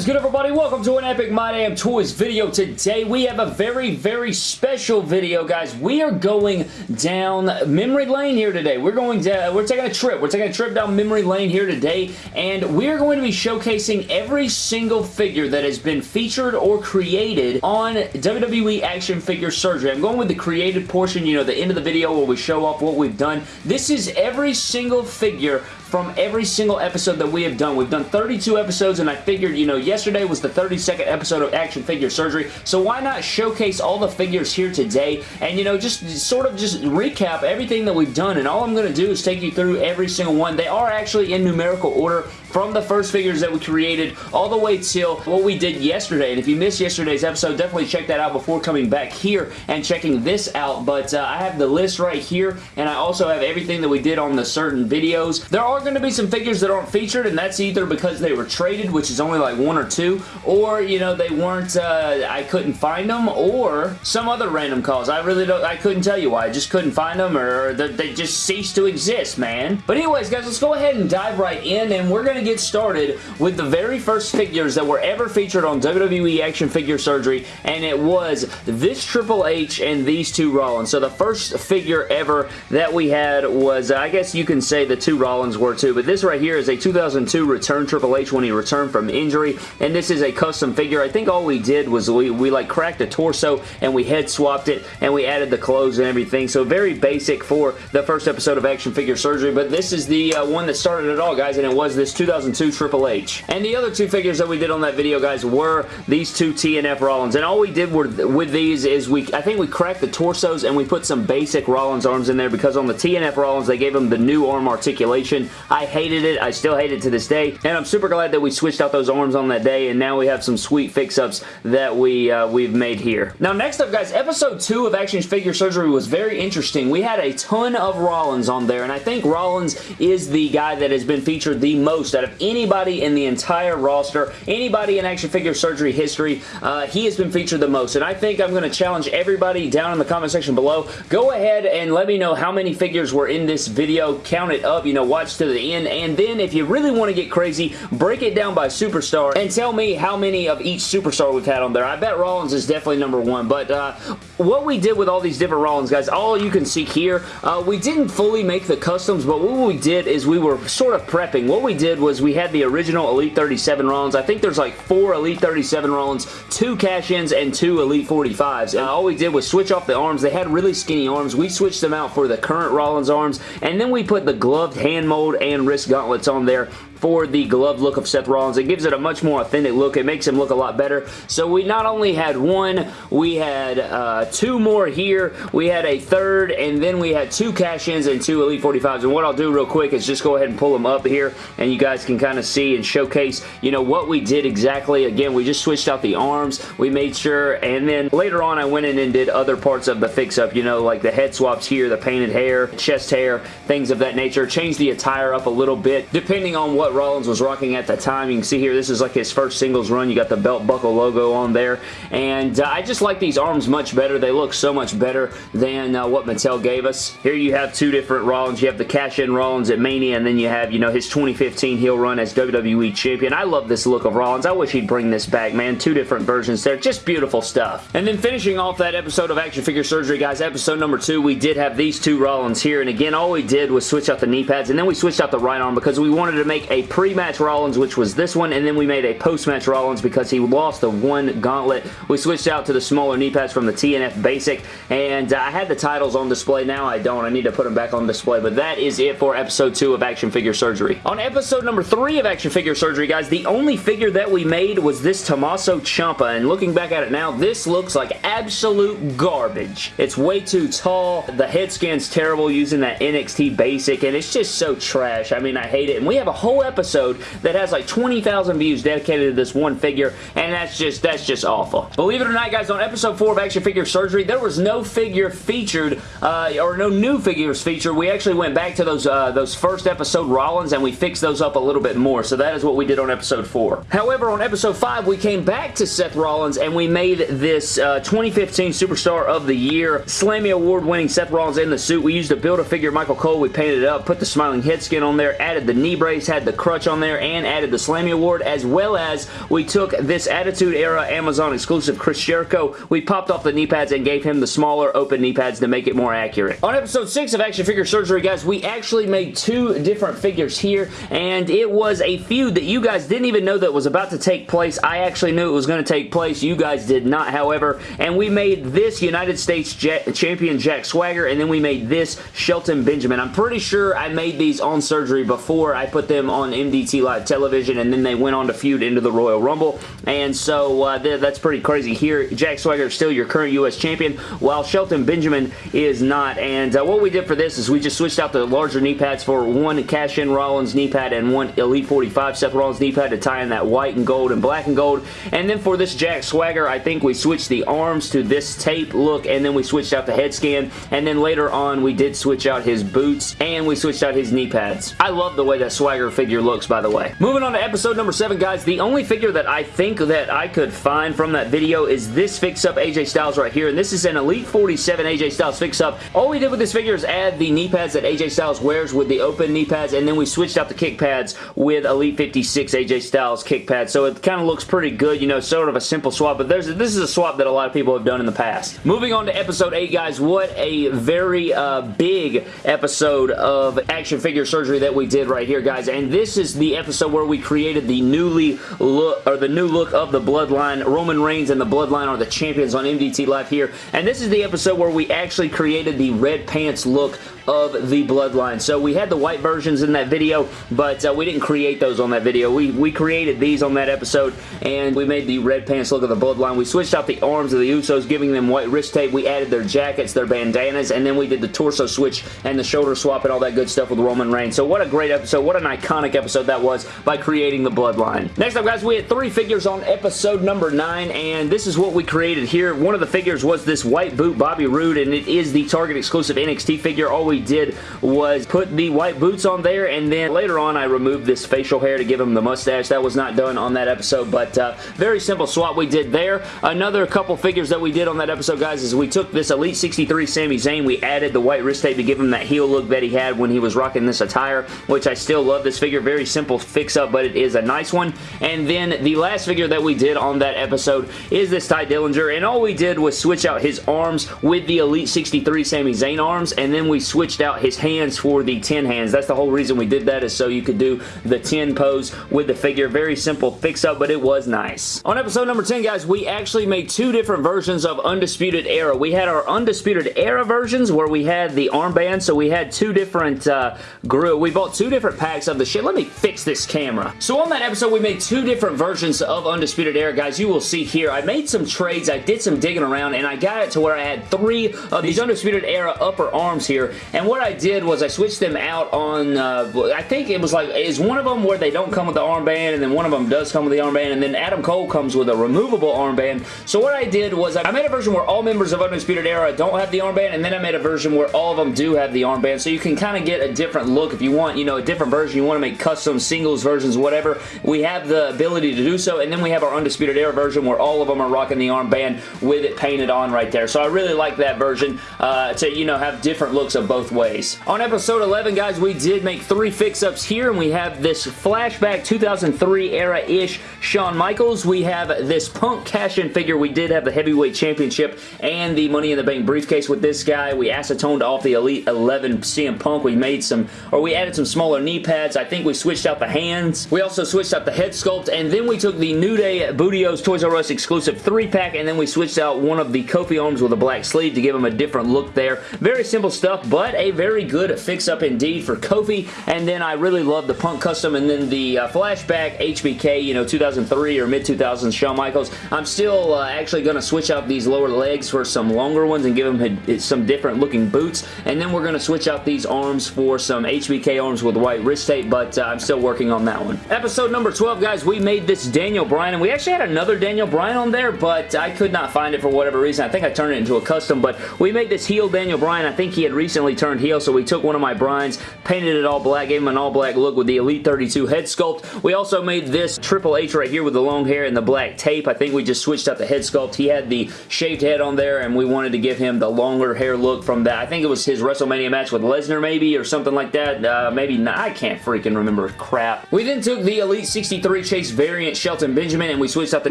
is good everybody? Welcome to an Epic My Damn Toys video. Today we have a very, very special video, guys. We are going down memory lane here today. We're going to, we're taking a trip. We're taking a trip down memory lane here today, and we're going to be showcasing every single figure that has been featured or created on WWE Action Figure Surgery. I'm going with the created portion, you know, the end of the video where we show off what we've done. This is every single figure from every single episode that we have done. We've done 32 episodes, and I figured, you know, yesterday was the 32nd episode of Action Figure Surgery, so why not showcase all the figures here today, and, you know, just sort of just recap everything that we've done, and all I'm going to do is take you through every single one. They are actually in numerical order from the first figures that we created all the way till what we did yesterday, and if you missed yesterday's episode, definitely check that out before coming back here and checking this out, but uh, I have the list right here, and I also have everything that we did on the certain videos. There are going to be some figures that aren't featured, and that's either because they were traded, which is only like one or two, or, you know, they weren't, uh, I couldn't find them, or some other random cause. I really don't, I couldn't tell you why. I just couldn't find them, or they just ceased to exist, man. But anyways, guys, let's go ahead and dive right in, and we're going to get started with the very first figures that were ever featured on WWE Action Figure Surgery, and it was this Triple H and these two Rollins. So the first figure ever that we had was, I guess you can say the two Rollins were too, but this right here is a 2002 return Triple H when he returned from injury, and this is a custom figure. I think all we did was we, we like cracked the torso and we head swapped it and we added the clothes and everything, so very basic for the first episode of Action Figure Surgery, but this is the uh, one that started it all, guys, and it was this 2002 Triple H. And the other two figures that we did on that video, guys, were these two TNF Rollins, and all we did were, with these is we, I think we cracked the torsos and we put some basic Rollins arms in there because on the TNF Rollins, they gave them the new arm articulation. I hated it. I still hate it to this day. And I'm super glad that we switched out those arms on that day and now we have some sweet fix-ups that we, uh, we've made here. Now next up guys, episode 2 of Action Figure Surgery was very interesting. We had a ton of Rollins on there and I think Rollins is the guy that has been featured the most out of anybody in the entire roster, anybody in Action Figure Surgery history. Uh, he has been featured the most and I think I'm going to challenge everybody down in the comment section below. Go ahead and let me know how many figures were in this video. Count it up, you know, watch to the end, and then if you really want to get crazy, break it down by superstar and tell me how many of each superstar we've had on there. I bet Rollins is definitely number one, but uh, what we did with all these different Rollins, guys, all you can see here, uh, we didn't fully make the customs, but what we did is we were sort of prepping. What we did was we had the original Elite 37 Rollins. I think there's like four Elite 37 Rollins, two cash-ins, and two Elite 45s. And all we did was switch off the arms. They had really skinny arms. We switched them out for the current Rollins arms, and then we put the gloved hand mold and wrist gauntlets on there for the glove look of Seth Rollins. It gives it a much more authentic look. It makes him look a lot better. So we not only had one, we had uh, two more here. We had a third, and then we had two cash-ins and two Elite 45s. And what I'll do real quick is just go ahead and pull them up here, and you guys can kind of see and showcase, you know, what we did exactly. Again, we just switched out the arms. We made sure, and then later on, I went in and did other parts of the fix-up, you know, like the head swaps here, the painted hair, chest hair, things of that nature. Change the attire up a little bit, depending on what Rollins was rocking at the time. You can see here, this is like his first singles run. You got the belt buckle logo on there. And uh, I just like these arms much better. They look so much better than uh, what Mattel gave us. Here you have two different Rollins. You have the cash-in Rollins at Mania, and then you have, you know, his 2015 heel run as WWE Champion. I love this look of Rollins. I wish he'd bring this back, man. Two different versions there. Just beautiful stuff. And then finishing off that episode of Action Figure Surgery, guys, episode number two, we did have these two Rollins here. And again, all we did was switch out the knee pads, and then we switched out the right arm because we wanted to make a pre-match Rollins, which was this one, and then we made a post-match Rollins because he lost the one gauntlet. We switched out to the smaller knee pads from the TNF Basic, and uh, I had the titles on display. Now I don't. I need to put them back on display, but that is it for episode 2 of Action Figure Surgery. On episode number 3 of Action Figure Surgery, guys, the only figure that we made was this Tommaso Ciampa, and looking back at it now, this looks like absolute garbage. It's way too tall. The head scan's terrible using that NXT Basic, and it's just so trash. I mean, I hate it, and we have a whole episode that has like 20,000 views dedicated to this one figure, and that's just, that's just awful. Believe it or not, guys, on episode 4 of Action Figure Surgery, there was no figure featured, uh, or no new figures featured. We actually went back to those, uh, those first episode Rollins, and we fixed those up a little bit more, so that is what we did on episode 4. However, on episode 5, we came back to Seth Rollins, and we made this uh, 2015 Superstar of the Year Slammy Award winning Seth Rollins in the suit. We used a Build-A-Figure Michael Cole. We painted it up, put the smiling head skin on there, added the knee brace, had the crutch on there and added the Slammy Award, as well as we took this Attitude Era Amazon exclusive Chris Jericho. We popped off the knee pads and gave him the smaller open knee pads to make it more accurate. On episode 6 of Action Figure Surgery, guys, we actually made two different figures here, and it was a feud that you guys didn't even know that was about to take place. I actually knew it was going to take place. You guys did not, however, and we made this United States Jet champion Jack Swagger, and then we made this Shelton Benjamin. I'm pretty sure I made these on surgery before I put them on MDT Live Television, and then they went on to feud into the Royal Rumble, and so uh, th that's pretty crazy here. Jack Swagger is still your current U.S. champion, while Shelton Benjamin is not, and uh, what we did for this is we just switched out the larger knee pads for one cash-in Rollins knee pad and one Elite 45 Seth Rollins knee pad to tie in that white and gold and black and gold, and then for this Jack Swagger, I think we switched the arms to this tape look, and then we switched out the head scan, and then later on we did switch out his boots, and we switched out his knee pads. I love the way that Swagger figure looks, by the way. Moving on to episode number 7, guys, the only figure that I think that I could find from that video is this fix-up AJ Styles right here, and this is an Elite 47 AJ Styles fix-up. All we did with this figure is add the knee pads that AJ Styles wears with the open knee pads, and then we switched out the kick pads with Elite 56 AJ Styles kick pads, so it kind of looks pretty good, you know, sort of a simple swap, but there's this is a swap that a lot of people have done in the past. Moving on to episode 8, guys, what a very uh, big episode of action figure surgery that we did right here, guys, and this is the episode where we created the newly look, or the new look of the Bloodline. Roman Reigns and the Bloodline are the champions on MDT Live here, and this is the episode where we actually created the red pants look of the Bloodline. So we had the white versions in that video, but uh, we didn't create those on that video. We, we created these on that episode, and we made the red pants look of the Bloodline. We switched out the arms of the Usos, giving them white wrist tape. We added their jackets, their bandanas, and then we did the torso switch and the shoulder swap and all that good stuff with Roman Reigns. So what a great episode. What an iconic episode that was by creating the Bloodline. Next up, guys, we had three figures on episode number nine, and this is what we created here. One of the figures was this white boot Bobby Roode, and it is the Target exclusive NXT figure. All we did was put the white boots on there, and then later on I removed this facial hair to give him the mustache. That was not done on that episode, but uh, very simple swap we did there. Another couple figures that we did on that episode, guys, is we took this Elite 63 Sami Zayn. We added the white wrist tape to give him that heel look that he had when he was rocking this attire, which I still love this figure. Very simple fix-up, but it is a nice one. And then the last figure that we did on that episode is this Tye Dillinger, and all we did was switch out his arms with the Elite 63 Sami Zayn arms, and then we switched out his hands for the 10 hands. That's the whole reason we did that is so you could do the 10 pose with the figure. Very simple fix-up, but it was nice. On episode number 10, guys, we actually made two different versions of Undisputed Era. We had our Undisputed Era versions where we had the armband, so we had two different uh, grew. We bought two different packs of the shit. Let me fix this camera. So on that episode, we made two different versions of Undisputed Era, guys. You will see here. I made some trades. I did some digging around, and I got it to where I had three of these Undisputed Era upper arms here, and what I did was I switched them out on, uh, I think it was like, is one of them where they don't come with the armband, and then one of them does come with the armband, and then Adam Cole comes with a removable armband. So what I did was I made a version where all members of Undisputed Era don't have the armband, and then I made a version where all of them do have the armband, so you can kind of get a different look if you want, you know, a different version. You want to make custom singles versions, whatever. We have the ability to do so, and then we have our Undisputed Era version where all of them are rocking the armband with it painted on right there. So I really like that version uh, to, you know, have different looks of both ways. On episode 11, guys, we did make three fix-ups here, and we have this flashback 2003 era-ish Shawn Michaels. We have this Punk cash-in figure. We did have the Heavyweight Championship and the Money in the Bank briefcase with this guy. We acetoned off the Elite 11 CM Punk. We made some, or we added some smaller knee pads. I think we switched out the hands. We also switched out the head sculpt, and then we took the New Day Booty-O's Toys R Us exclusive 3-pack, and then we switched out one of the Kofi arms with a black sleeve to give him a different look there. Very simple stuff, but a very good fix-up indeed for Kofi, and then I really love the Punk Custom, and then the uh, Flashback HBK, you know, 2003 or mid-2000s Shawn Michaels. I'm still uh, actually going to switch out these lower legs for some longer ones and give them some different looking boots, and then we're going to switch out these arms for some HBK arms with white wrist tape, but uh, I'm still working on that one. Episode number 12, guys, we made this Daniel Bryan, and we actually had another Daniel Bryan on there, but I could not find it for whatever reason. I think I turned it into a custom, but we made this heel Daniel Bryan. I think he had recently turned heel, so we took one of my Bryans, painted it all black, gave him an all black look with the Elite 32 head sculpt. We also made this Triple H right here with the long hair and the black tape. I think we just switched out the head sculpt. He had the shaved head on there, and we wanted to give him the longer hair look from that. I think it was his WrestleMania match with Lesnar maybe, or something like that. Uh, maybe not. I can't freaking remember crap. We then took the Elite 63 Chase variant Shelton Benjamin and we switched out the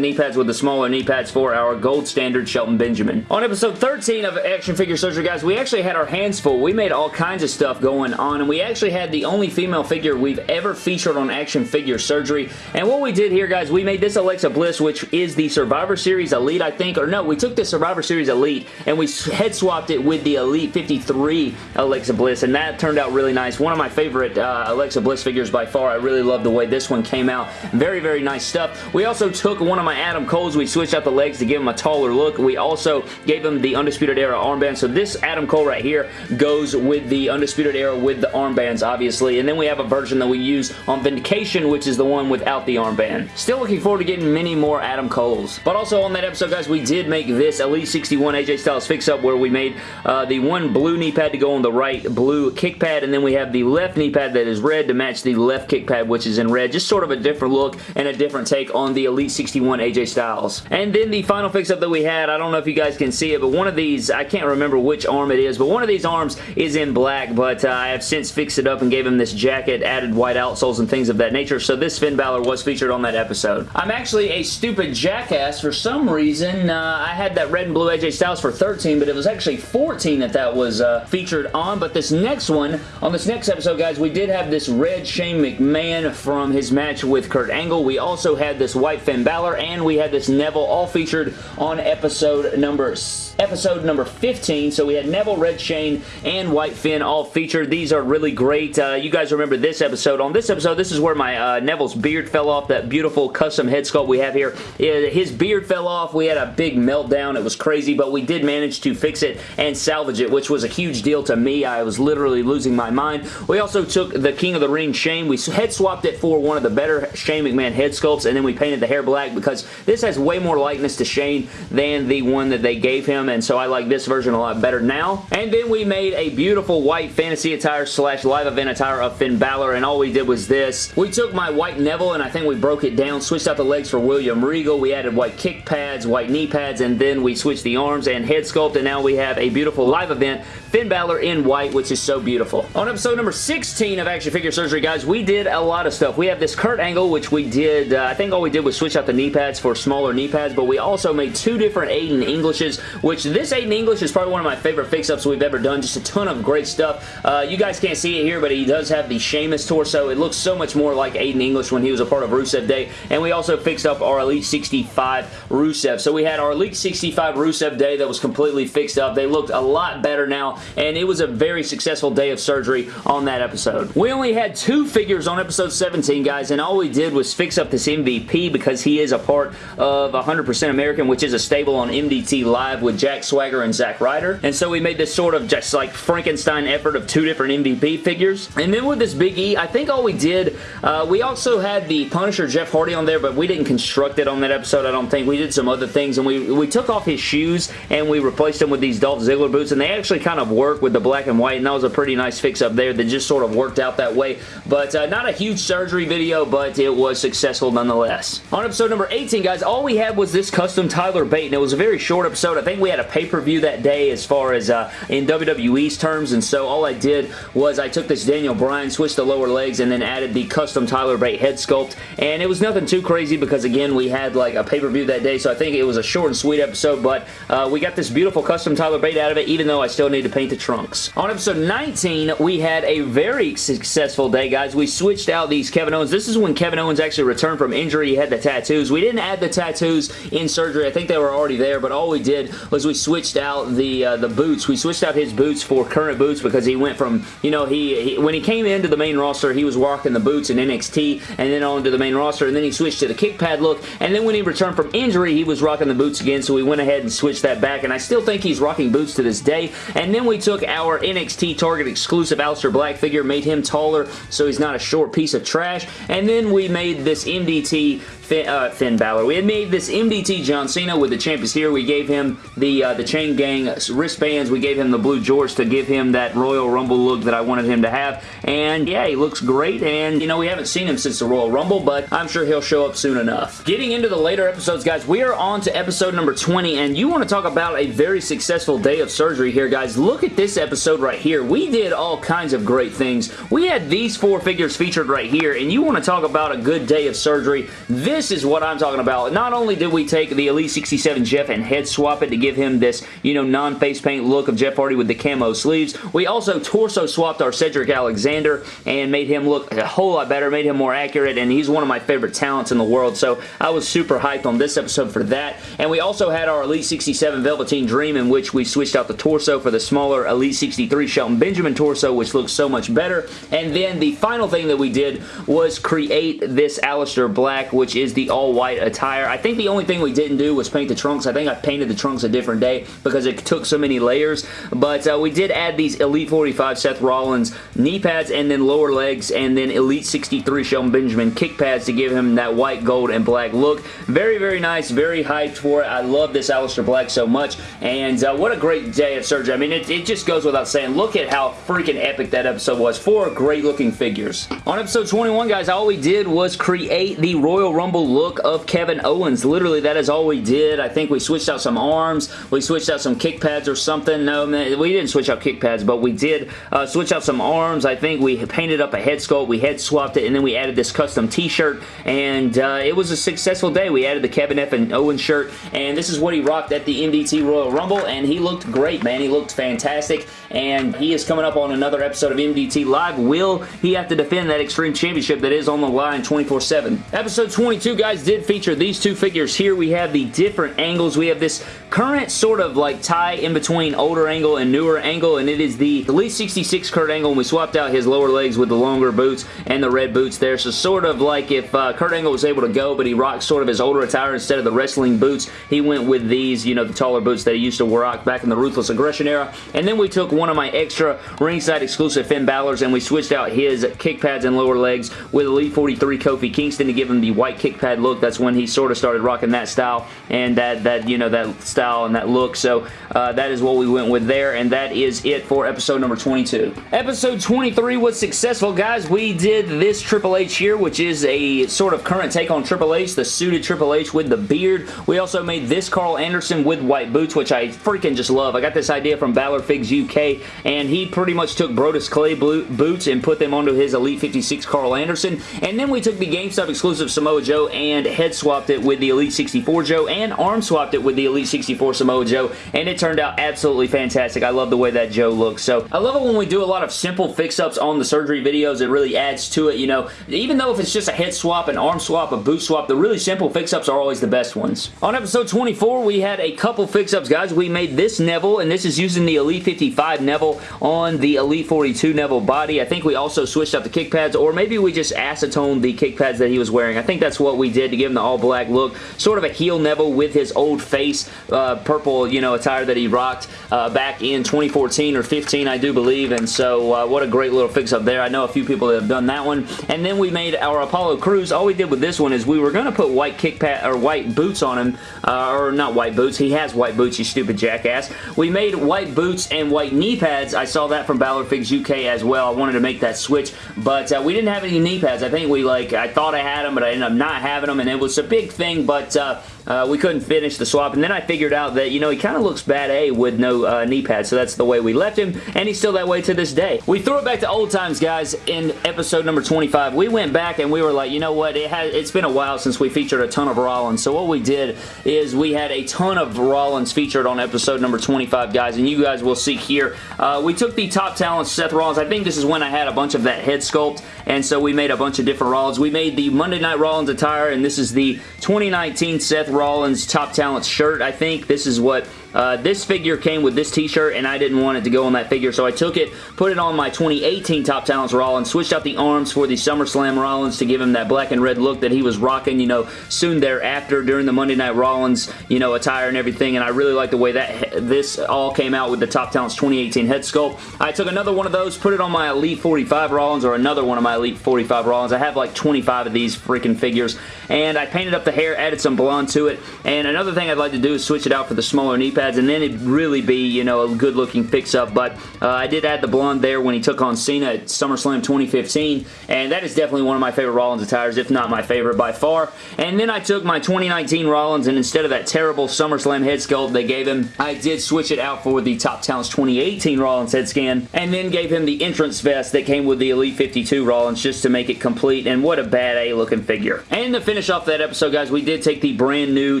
knee pads with the smaller knee pads for our gold standard Shelton Benjamin. On episode 13 of Action Figure Surgery, guys, we actually had our hands full. We made all kinds of stuff going on and we actually had the only female figure we've ever featured on Action Figure Surgery. And what we did here, guys, we made this Alexa Bliss, which is the Survivor Series Elite, I think. Or no, we took the Survivor Series Elite and we head swapped it with the Elite 53 Alexa Bliss, and that turned out really nice. One of my favorite uh, Alexa Bliss figures by far. I really love the way this one came out. Very, very nice stuff. We also took one of my Adam Coles. We switched out the legs to give him a taller look. We also gave him the Undisputed Era armband. So this Adam Cole right here goes with the Undisputed Era with the armbands, obviously. And then we have a version that we use on Vindication, which is the one without the armband. Still looking forward to getting many more Adam Coles. But also on that episode, guys, we did make this Elite 61 AJ Styles fix-up where we made uh, the one blue knee pad to go on the right blue kick pad, and then we have the left knee pad that is red to match the left kick pad, which is in red. Just sort of a different look and a different take on the Elite 61 AJ Styles. And then the final fix-up that we had, I don't know if you guys can see it, but one of these, I can't remember which arm it is, but one of these arms is in black, but uh, I have since fixed it up and gave him this jacket, added white outsoles and things of that nature, so this Finn Balor was featured on that episode. I'm actually a stupid jackass. For some reason, uh, I had that red and blue AJ Styles for 13, but it was actually 14 that that was uh, featured on, but this next one, on this next episode, guys, we did have this red Shane McMahon from his match with Kurt Angle. We also had this white Finn Balor, and we had this Neville all featured on episode number episode number 15. So we had Neville, Red Shane, and White Finn all featured. These are really great. Uh, you guys remember this episode. On this episode, this is where my uh, Neville's beard fell off, that beautiful custom head sculpt we have here. His beard fell off. We had a big meltdown. It was crazy, but we did manage to fix it and salvage it, which was a huge deal to me. I was literally losing my mind. We also took the King of the Ring Shane. We head swapped it for one of the better Shane McMahon head sculpts, and then we painted the hair black because this has way more likeness to Shane than the one that they gave him, and so I like this version a lot better now. And then we made a beautiful white fantasy attire slash live event attire of Finn Balor, and all we did was this. We took my white Neville, and I think we broke it down, switched out the legs for William Regal. We added white kick pads, white knee pads, and then we switched the arms and head sculpt, and now we have a beautiful live event Finn Balor in white, which is so beautiful. On episode number 16 of Action Figure Surgery, guys, we did a lot of stuff. We have this Kurt Angle, which we did, uh, I think all we did was switch out the knee pads for smaller knee pads, but we also made two different Aiden Englishes, which this Aiden English is probably one of my favorite fix-ups we've ever done. Just a ton of great stuff. Uh, you guys can't see it here, but he does have the Sheamus torso. It looks so much more like Aiden English when he was a part of Rusev Day, and we also fixed up our Elite 65 Rusev. So we had our Elite 65 Rusev Day that was completely fixed up. They looked a lot better now, and it was a very successful day of surgery on that episode. We only had two figures on episode 17, guys, and all we did was fix up this MVP because he is a part of 100% American, which is a stable on MDT Live with Jack Swagger and Zack Ryder. And so we made this sort of just like Frankenstein effort of two different MVP figures. And then with this Big E, I think all we did, uh, we also had the Punisher Jeff Hardy on there, but we didn't construct it on that episode, I don't think. We did some other things, and we, we took off his shoes, and we replaced them with these Dolph Ziggler boots, and they actually kind of work with the black and white, and that was a pretty nice fix up there that just sort of worked out that way. But uh, not a huge surgery video, but it was successful nonetheless. On episode number 18, guys, all we had was this custom Tyler Bate, and it was a very short episode. I think we had a pay-per-view that day as far as uh, in WWE's terms, and so all I did was I took this Daniel Bryan, switched the lower legs, and then added the custom Tyler Bate head sculpt, and it was nothing too crazy because, again, we had like a pay-per-view that day, so I think it was a short and sweet episode, but uh, we got this beautiful custom Tyler Bate out of it, even though I still need to paint the trunks. On episode 19, we had a very successful day, guys. We switched out these Kevin Owens. This is when Kevin Owens actually returned from injury. He had the tattoos. We didn't add the tattoos in surgery. I think they were already there, but all we did was we switched out the uh, the boots. We switched out his boots for current boots because he went from, you know, he, he when he came into the main roster, he was rocking the boots in NXT and then on to the main roster, and then he switched to the kick pad look, and then when he returned from injury, he was rocking the boots again, so we went ahead and switched that back, and I still think he's rocking boots to this day, and then we took our NXT Target exclusive Aleister Black figure, made him taller so he's not a short piece of trash. And then we made this MDT Finn, uh, Finn Balor. We had made this MDT John Cena with the champions here. We gave him the uh, the Chain Gang wristbands. We gave him the blue jorts to give him that Royal Rumble look that I wanted him to have. And yeah, he looks great. And, you know, we haven't seen him since the Royal Rumble, but I'm sure he'll show up soon enough. Getting into the later episodes, guys, we are on to episode number 20. And you want to talk about a very successful day of surgery here, guys. Look at this episode right here. We did all kinds of great things. We had these four figures featured right here. And you want to talk about a good day of surgery. This is what I'm talking about. Not only did we take the Elite 67 Jeff and head swap it to give him this, you know, non-face paint look of Jeff Hardy with the camo sleeves. We also torso swapped our Cedric Alexander and made him look a whole lot better, made him more accurate, and he's one of my favorite talents in the world, so I was super hyped on this episode for that. And we also had our Elite 67 Velveteen Dream in which we switched out the torso for the smaller Elite 63 Shelton Benjamin torso, which looks so much better. And then the final thing that we did was create this Aleister Black, which is the all-white attire. I think the only thing we didn't do was paint the trunks. I think I painted the trunks a different day because it took so many layers, but uh, we did add these Elite 45 Seth Rollins knee pads and then lower legs and then Elite 63 Shelton Benjamin kick pads to give him that white, gold, and black look. Very, very nice. Very hyped for it. I love this Aleister Black so much and uh, what a great day of surgery. I mean, it, it just goes without saying. Look at how freaking epic that episode was. Four great looking figures. On episode 21, guys, all we did was create the Royal Rumble look of Kevin Owens. Literally, that is all we did. I think we switched out some arms. We switched out some kick pads or something. No, we didn't switch out kick pads, but we did uh, switch out some arms. I think we painted up a head sculpt. We head swapped it, and then we added this custom t-shirt, and uh, it was a successful day. We added the Kevin F. and Owen shirt, and this is what he rocked at the MDT Royal Rumble, and he looked great, man. He looked fantastic, and he is coming up on another episode of MDT Live. Will he have to defend that Extreme Championship that is on the line 24-7? Episode 22, guys, did feature these two figures here. We have the different angles. We have this current sort of like tie in between older angle and newer angle, and it is the Elite 66 Kurt Angle, and we swapped out his lower legs with the longer boots and the red boots there. So sort of like if uh, Kurt Angle was able to go, but he rocked sort of his older attire instead of the wrestling boots, he went with these, you know, the taller boots that he used to rock back in the Ruthless Aggression era. And then we took one of my extra ringside exclusive Finn Balor's and we switched out his kick pads and lower legs with Elite 43 Kofi Kingston to give him the white kick pad look. That's when he sort of started rocking that style and that, that you know, that style and that look. So uh, that is what we went with there, and that is it for episode number 22. Episode 23 was successful, guys. We did this Triple H here, which is a sort of current take on Triple H, the suited Triple H with the beard. We also made this Karl Anderson with white boots, which I freaking just love. I got this idea from Balor Figs UK, and he pretty much took Brodus Clay boots and put them onto his Elite 56 Karl Anderson, and then we took the GameStop exclusive Samoa Joe and head swapped it with the Elite 64 Joe and arm swapped it with the Elite 64 Samoa Joe, and it turned out absolutely fantastic. I love the way that Joe looks. So I love it when we do a lot of simple fix-ups on the surgery videos. It really adds to it, you know. Even though if it's just a head swap, an arm swap, a boot swap, the really simple fix-ups are always the best ones. On episode 24, we had a couple fix-ups, guys. We made this Neville, and this is using the Elite 55 Neville on the Elite 42 Neville body. I think we also switched out the kick pads, or maybe we just acetoned the kick pads that he was wearing. I think that's what we did to give him the all-black look. Sort of a heel Neville with his old face, uh, purple, you know, attire that he rocked uh, back in 2014 or 15, I do believe, and so uh, what a great little fix-up there. I know a few people that have done that one, and then we made our Apollo Crews. All we did with this one is we were going to put white kick pad or white boots on him, uh, or not white boots. He has white boots, you stupid jackass. We made white boots and white knee pads. I saw that from Balor Figs UK as well. I wanted to make that switch, but uh, we didn't have any knee pads. I think we like, I thought I had them, but I ended up not having them, and it was a big thing, but uh, uh, we couldn't finish the swap, and then I figured out that, you know, he kind of looks bad A with no uh, knee pads, so that's the way we left him, and he's still that way to this day. We threw it back to old times, guys, in episode number 25. We went back and we were like, you know what, it has, it's been a while since we featured a ton of Rollins, so what we did is we had a ton of Rollins featured on episode number 25, guys, and you guys will see here. Uh, we took the top talent Seth Rollins. I think this is when I had a bunch of that head sculpt, and so we made a bunch of different Rollins. We made the Monday Night Rollins attire, and this is the 2019 Seth Rollins Top Talent shirt, I think. This is what uh, this figure came with this t-shirt and I didn't want it to go on that figure, so I took it, put it on my 2018 Top Talents Rollins, switched out the arms for the SummerSlam Rollins to give him that black and red look that he was rocking, you know, soon thereafter during the Monday Night Rollins, you know, attire and everything, and I really like the way that this all came out with the Top Talents 2018 head sculpt. I took another one of those, put it on my Elite 45 Rollins, or another one of my Elite 45 Rollins. I have like 25 of these freaking figures, and I painted up the hair, added some blonde to it, and another thing I'd like to do is switch it out for the smaller knee pads, and then it'd really be, you know, a good looking fix-up, but uh, I did add the blonde there when he took on Cena at SummerSlam 2015, and that is definitely one of my favorite Rollins attires, if not my favorite by far. And then I took my 2019 Rollins, and instead of that terrible SummerSlam head sculpt they gave him, I did switch it out for the Top Talents 2018 Rollins head scan, and then gave him the entrance vest that came with the Elite 52 Rollins just to make it complete, and what a bad A looking figure. And to finish off that episode, guys, we did take the brand new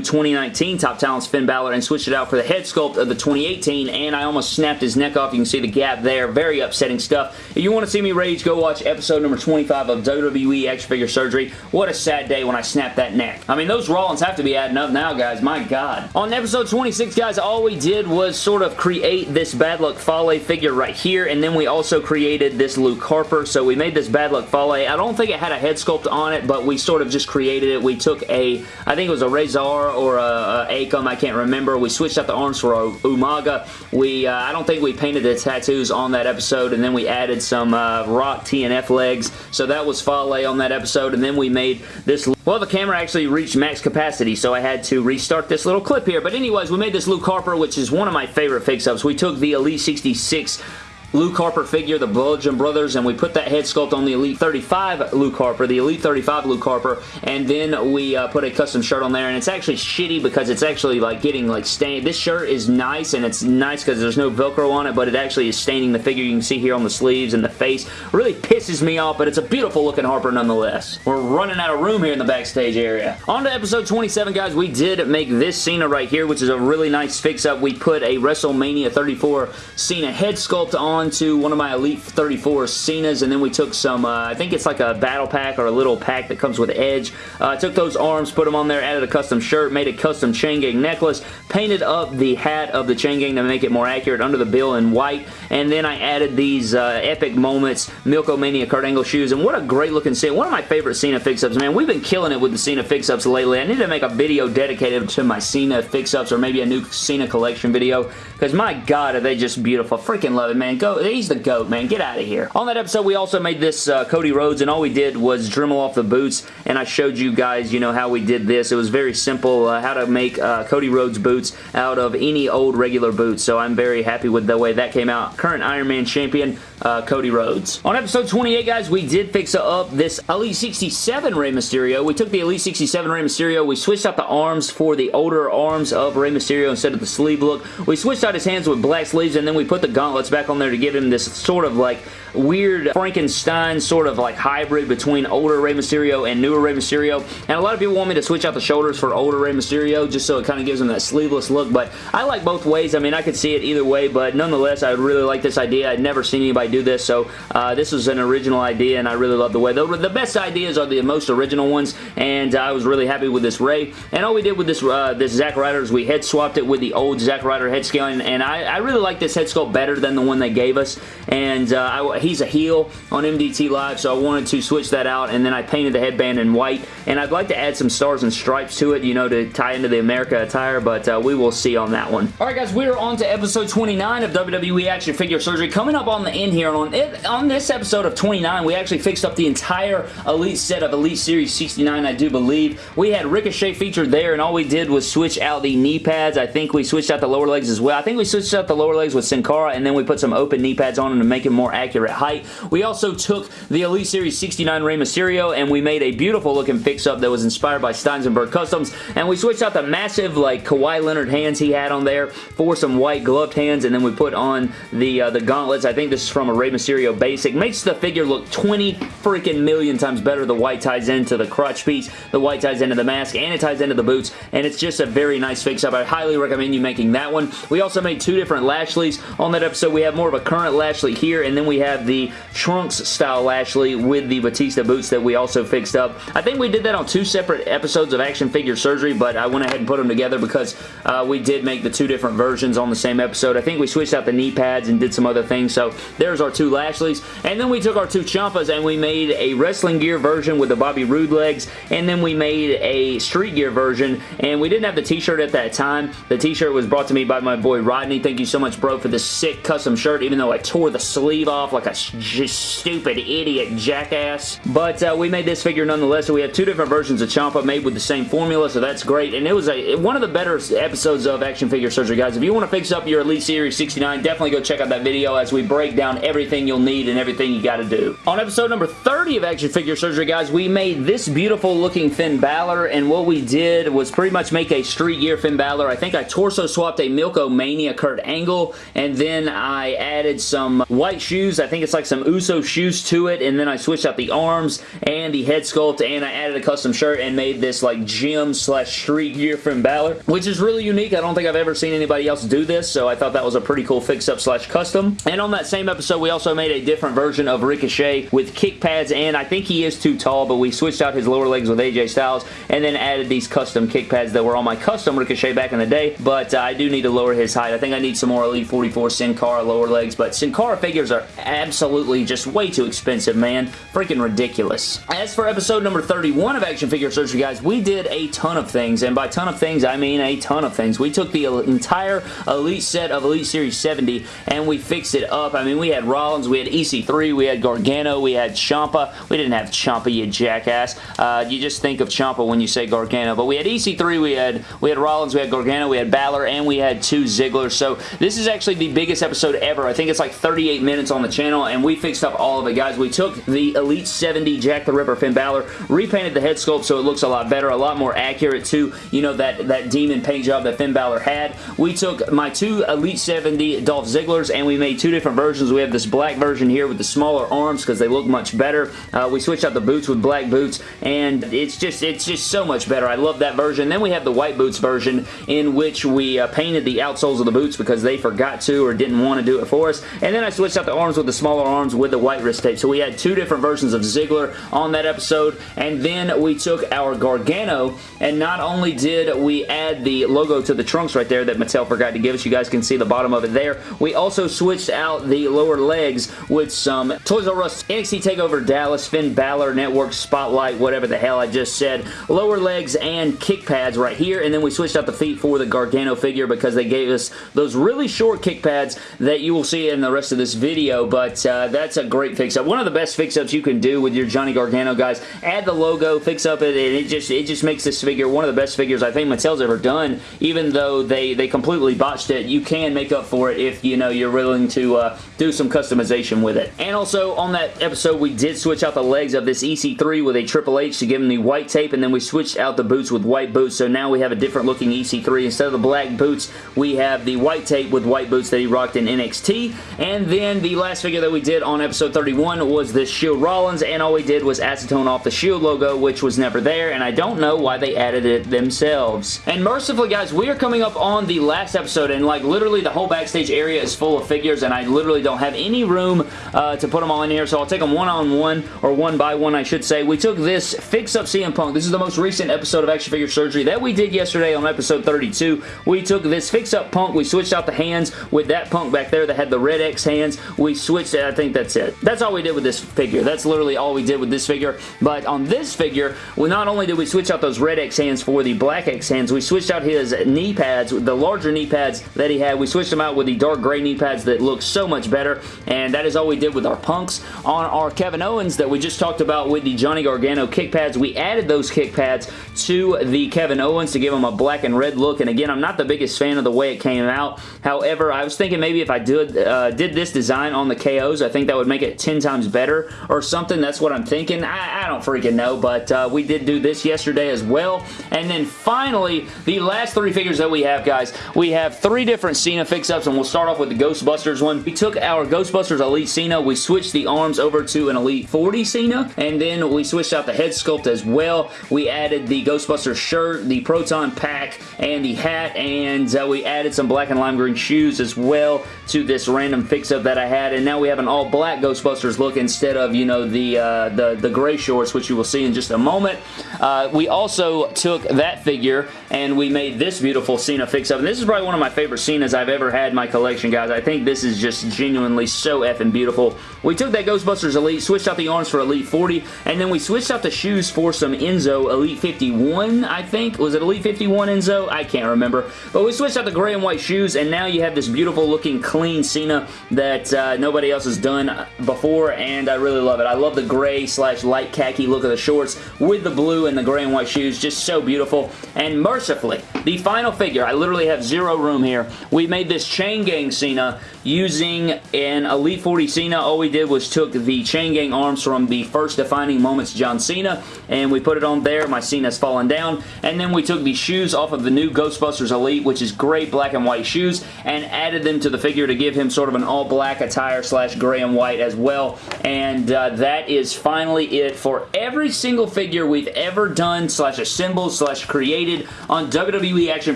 2019 Top Talents Finn Balor and switch it out for the head sculpt of the 2018, and I almost snapped his neck off. You can see the gap there. Very upsetting stuff. If you want to see me rage, go watch episode number 25 of WWE Action Figure Surgery. What a sad day when I snapped that neck. I mean, those Rollins have to be adding up now, guys. My God. On episode 26, guys, all we did was sort of create this Bad Luck Fale figure right here, and then we also created this Luke Harper. So we made this Bad Luck Fale. I don't think it had a head sculpt on it, but we sort of just created it. We took a, I think it was a Rezar or a, a Akam, I can't remember. We switched out the arms for Umaga. We, uh, I don't think we painted the tattoos on that episode, and then we added some uh, Rock TNF legs. So that was Fale on that episode, and then we made this well, the camera actually reached max capacity, so I had to restart this little clip here. But anyways, we made this Luke Harper, which is one of my favorite fix-ups. We took the Elite 66 Luke Harper figure, the Bludgeon Brothers, and we put that head sculpt on the Elite 35 Luke Harper, the Elite 35 Luke Harper, and then we uh, put a custom shirt on there, and it's actually shitty because it's actually like getting like stained. This shirt is nice, and it's nice because there's no Velcro on it, but it actually is staining the figure. You can see here on the sleeves and the face. Really pisses me off, but it's a beautiful looking Harper nonetheless. We're running out of room here in the backstage area. On to episode 27, guys. We did make this Cena right here, which is a really nice fix-up. We put a WrestleMania 34 Cena head sculpt on onto one of my Elite 34 Cenas, and then we took some, uh, I think it's like a battle pack or a little pack that comes with Edge. Uh, took those arms, put them on there, added a custom shirt, made a custom chain gang necklace, painted up the hat of the chain gang to make it more accurate under the bill in white, and then I added these uh, Epic Moments Milk-O-Mania Kurt Angle shoes, and what a great looking Cena. One of my favorite Cena fix-ups, man. We've been killing it with the Cena fix-ups lately. I need to make a video dedicated to my Cena fix-ups or maybe a new Cena collection video because my god are they just beautiful. Freaking love it, man. Go He's the GOAT, man. Get out of here. On that episode, we also made this uh, Cody Rhodes, and all we did was Dremel off the boots, and I showed you guys, you know, how we did this. It was very simple, uh, how to make uh, Cody Rhodes boots out of any old regular boots, so I'm very happy with the way that came out. Current Iron Man champion, uh, Cody Rhodes. On episode 28, guys, we did fix up this Elite 67 Rey Mysterio. We took the Elite 67 Rey Mysterio, we switched out the arms for the older arms of Rey Mysterio instead of the sleeve look. We switched out his hands with black sleeves, and then we put the gauntlets back on there to give him this sort of like weird Frankenstein sort of like hybrid between older Rey Mysterio and newer Rey Mysterio. And a lot of people want me to switch out the shoulders for older Rey Mysterio just so it kind of gives him that sleeveless look. But I like both ways. I mean, I could see it either way, but nonetheless, I really like this idea. I'd never seen anybody do this, so uh, this was an original idea, and I really love the way. The, the best ideas are the most original ones, and I was really happy with this Rey. And all we did with this uh, this Zack Ryder is we head swapped it with the old Zack Ryder head scaling, and I, I really like this head sculpt better than the one they gave us. And uh, I, he's a heel on MDT Live, so I wanted to switch that out, and then I painted the headband in white, and I'd like to add some stars and stripes to it, you know, to tie into the America attire, but uh, we will see on that one. Alright guys, we're on to episode 29 of WWE Action Figure Surgery. Coming up on the end here, on, it, on this episode of 29, we actually fixed up the entire Elite set of Elite Series 69, I do believe. We had Ricochet featured there, and all we did was switch out the knee pads. I think we switched out the lower legs as well. I think we switched out the lower legs with Sin Cara, and then we put some open knee pads on them to make it more accurate height. We also took the Elite Series 69 Rey Mysterio and we made a beautiful looking fix-up that was inspired by Steinsenberg Customs and we switched out the massive like Kawhi Leonard hands he had on there for some white gloved hands and then we put on the uh, the gauntlets. I think this is from a Rey Mysterio basic. Makes the figure look 20 freaking million times better. The white ties into the crotch piece, the white ties into the mask, and it ties into the boots and it's just a very nice fix-up. I highly recommend you making that one. We also made two different Lashleys on that episode. We have more of a current Lashley here, and then we have the Trunks style Lashley with the Batista boots that we also fixed up. I think we did that on two separate episodes of Action Figure Surgery, but I went ahead and put them together because uh, we did make the two different versions on the same episode. I think we switched out the knee pads and did some other things, so there's our two Lashleys. And then we took our two Ciampas and we made a wrestling gear version with the Bobby Roode legs, and then we made a street gear version, and we didn't have the t-shirt at that time. The t-shirt was brought to me by my boy Rodney. Thank you so much, bro, for this sick custom shirt, even though I tore the sleeve off like a stupid idiot jackass. But uh, we made this figure nonetheless, so we have two different versions of Ciampa made with the same formula, so that's great. And it was a one of the better episodes of Action Figure Surgery, guys. If you want to fix up your Elite Series 69, definitely go check out that video as we break down everything you'll need and everything you got to do. On episode number 30 of Action Figure Surgery, guys, we made this beautiful looking Finn Balor, and what we did was pretty much make a street gear Finn Balor. I think I torso swapped a Milko Mania Kurt Angle, and then I added some white shoes. I think it's like some Uso shoes to it, and then I switched out the arms and the head sculpt, and I added a custom shirt and made this like gym slash street gear from Balor, which is really unique. I don't think I've ever seen anybody else do this, so I thought that was a pretty cool fix-up slash custom. And on that same episode, we also made a different version of Ricochet with kick pads, and I think he is too tall, but we switched out his lower legs with AJ Styles, and then added these custom kick pads that were on my custom Ricochet back in the day, but uh, I do need to lower his height. I think I need some more Elite 44 Sin Cara lower legs, but Sin Cara figures are absolutely just way too expensive, man. Freaking ridiculous. As for episode number 31 of Action Figure Surgery, guys, we did a ton of things, and by ton of things, I mean a ton of things. We took the entire Elite set of Elite Series 70 and we fixed it up. I mean, we had Rollins, we had EC3, we had Gargano, we had Ciampa. We didn't have Ciampa, you jackass. Uh, you just think of Ciampa when you say Gargano, but we had EC3, we had we had Rollins, we had Gargano, we had Balor, and we had two Ziggler. So this is actually the biggest episode ever. I think it's like 38 minutes on the channel, and we fixed up all of it, guys. We took the Elite 70 Jack the Ripper Finn Balor, repainted the head sculpt so it looks a lot better, a lot more accurate to, you know, that, that demon paint job that Finn Balor had. We took my two Elite 70 Dolph Zigglers, and we made two different versions. We have this black version here with the smaller arms because they look much better. Uh, we switched out the boots with black boots, and it's just it's just so much better. I love that version. Then we have the white boots version in which we uh, painted the outsoles of the boots because they forgot to or didn't want to do it for us. And then I switched out the arms with the smaller arms with the white wrist tape. So we had two different versions of Ziggler on that episode. And then we took our Gargano, and not only did we add the logo to the trunks right there that Mattel forgot to give us, you guys can see the bottom of it there, we also switched out the lower legs with some Toys R Us NXT TakeOver Dallas Finn Balor Network Spotlight, whatever the hell I just said. Lower legs and kick pads right here, and then we switched out the feet for the Gargano figure because they gave us those really short kick pads that you will see in the rest of this video, but uh, that's a great fix-up. One of the best fix-ups you can do with your Johnny Gargano, guys. Add the logo, fix up it, and it just, it just makes this figure one of the best figures I think Mattel's ever done, even though they, they completely botched it. You can make up for it if, you know, you're willing to uh, do some customization with it. And also, on that episode, we did switch out the legs of this EC3 with a Triple H to give him the white tape, and then we switched out the boots with white boots, so now we have a different looking EC3. Instead of the black boots, we have the white tape with white boots that he rocked in NXT, and then the last figure that we did on episode 31 was this Shield Rollins, and all we did was acetone off the Shield logo, which was never there, and I don't know why they added it themselves. And mercifully, guys, we are coming up on the last episode, and like literally the whole backstage area is full of figures, and I literally don't have any room uh, to put them all in here, so I'll take them one-on-one, -on -one, or one by one, I should say. We took this Fix Up CM Punk. This is the most recent episode of Action Figure Surgery that we did yesterday on episode 32. We took this Fix Up Punk, we switched out the hands with that Punk back there that had the red X hands. We switched it, I think that's it. That's all we did with this figure. That's literally all we did with this figure, but on this figure, we not only did we switch out those red X hands for the black X hands, we switched out his knee pads, the larger knee pads that he had. We switched them out with the dark gray knee pads that look so much better, and that is all we did with our punks. On our Kevin Owens that we just talked about with the Johnny Gargano kick pads, we added those kick pads to the Kevin Owens to give him a black and red look, and again, I'm not the biggest fan of the way it came out. However, I was thinking maybe if I did, uh, did this design on the KOs, I think that would make it 10 times better or something. That's what I'm thinking. I, I don't freaking know, but uh, we did do this yesterday as well. And then finally, the last three figures that we have, guys, we have three different Cena fix-ups, and we'll start off with the Ghostbusters one. We took our Ghostbusters Elite Cena, we switched the arms over to an Elite 40 Cena, and then we switched out the head sculpt as well. We added the Ghostbusters shirt, the Proton pack, and the hat, and uh, we added some black and lime green shoes as well to this random fix-up that I had, and now we have an all-black Ghostbusters look instead of, you know, the, uh, the, the gray shorts, which you will see in just a moment. Uh, we also took that figure and we made this beautiful Cena fix-up, and this is probably one of my favorite Cenas I've ever had in my collection, guys. I think this is just genuinely so effing beautiful. We took that Ghostbusters Elite, switched out the arms for Elite 40, and then we switched out the shoes for some Enzo Elite 51, I think. Was it Elite 51 Enzo? I can't remember. But we switched out the gray and white shoes, and now you have this beautiful looking clean Cena that uh, nobody else has done before, and I really love it. I love the gray slash light khaki look of the shorts with the blue and the gray and white shoes. Just so beautiful. And mercifully, the final figure, I literally have zero room here. We made this Chain Gang Cena using an Elite 40 Cena. All we did was took the Chain Gang arms from the first Defining Moments John Cena, and we put it on there. My Cena's fallen down. And then we took the shoes off of the new Ghostbusters Elite, which is great black and white shoes, and added them to the figure to give him sort of an all-black attire slash gray and white as well. And uh, that is finally it for every single figure we've ever done slash assembled slash created on WWE Action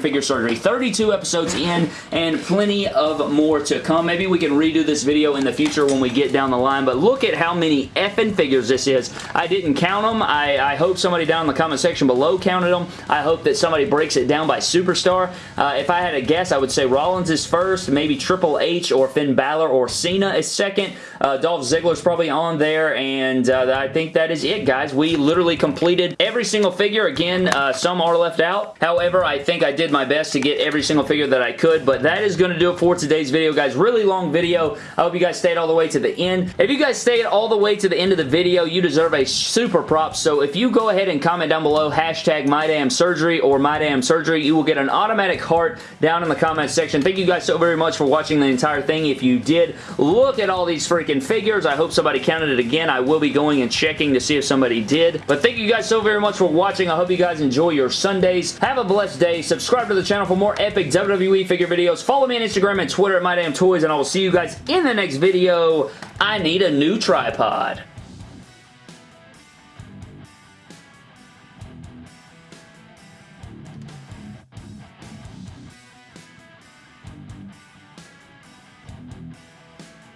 Figure Surgery. 32 episodes in and plenty of more to come. Maybe we can redo this video in the future when we get down the line, but look at how many effing figures this is. I didn't count them. I, I hope somebody down in the comment section below counted them. I hope that somebody breaks it down by superstar. Uh, if I had a guess, I would say Rollins is first, maybe Triple H or Finn Balor or Cena is second. Uh, Dolph Ziggler's probably on there, and uh, I think that is it, guys. We literally completed every single figure. Again, uh, some are left out. However, I think I did my best to get every single figure that I could, but that is going to do it for today's video, guys. Really long video. I hope you guys stayed all the way to the end. If you guys stayed all the way to the end of the video, you deserve a super prop, so if you go ahead and comment down below hashtag MyDamnSurgery or MyDamnSurgery, you will get an automatic heart down in the comment section. Thank you guys so very much for watching the entire If you did, look at all these freaking figures. I hope somebody counted it again. I will be going and checking to see if somebody did. But thank you guys so very much for watching. I hope you guys enjoy your Sundays. Have a blessed day. Subscribe to the channel for more epic WWE figure videos. Follow me on Instagram and Twitter at MyDamnToys, and I will see you guys in the next video. I need a new tripod.